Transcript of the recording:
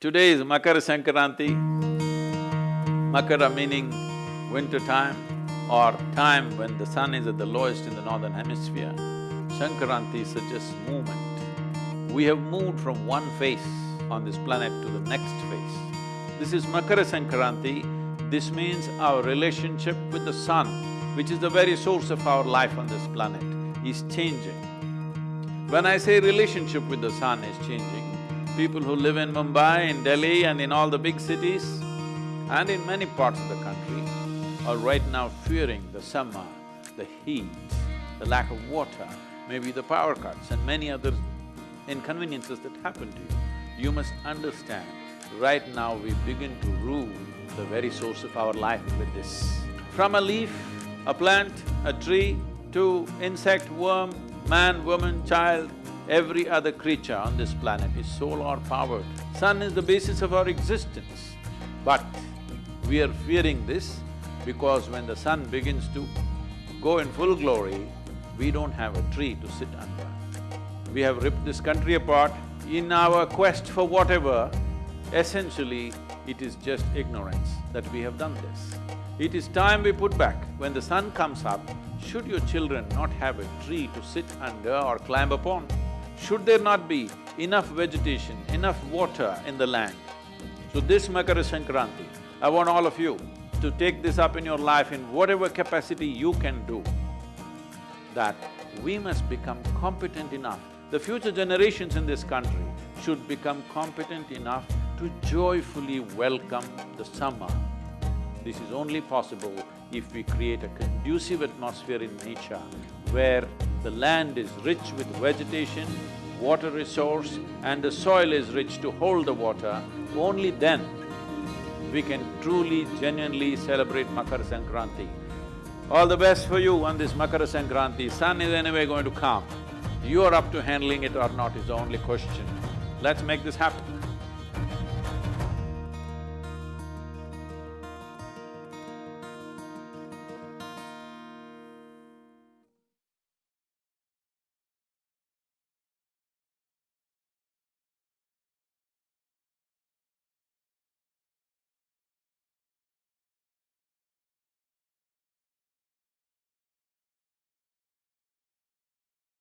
Today is Makara Sankranti, Makara meaning winter time or time when the sun is at the lowest in the northern hemisphere. Sankranti suggests movement. We have moved from one phase on this planet to the next phase. This is Makara Sankranti, this means our relationship with the sun, which is the very source of our life on this planet, is changing. When I say relationship with the sun is changing, people who live in Mumbai, in Delhi and in all the big cities and in many parts of the country are right now fearing the summer, the heat, the lack of water, maybe the power cuts and many other inconveniences that happen to you. You must understand, right now we begin to rule the very source of our life with this. From a leaf, a plant, a tree, to insect, worm, man, woman, child, every other creature on this planet is solar powered. Sun is the basis of our existence. But we are fearing this because when the sun begins to go in full glory, we don't have a tree to sit under. We have ripped this country apart. In our quest for whatever, essentially it is just ignorance that we have done this. It is time we put back. When the sun comes up, should your children not have a tree to sit under or climb upon? Should there not be enough vegetation, enough water in the land? So this Makara Sankranti, I want all of you to take this up in your life in whatever capacity you can do, that we must become competent enough. The future generations in this country should become competent enough to joyfully welcome the summer. This is only possible if we create a conducive atmosphere in nature where the land is rich with vegetation, water resource and the soil is rich to hold the water, only then we can truly, genuinely celebrate Makara Sankranti. All the best for you on this Makara Sankranti. Sun is anyway going to come. You are up to handling it or not is the only question. Let's make this happen.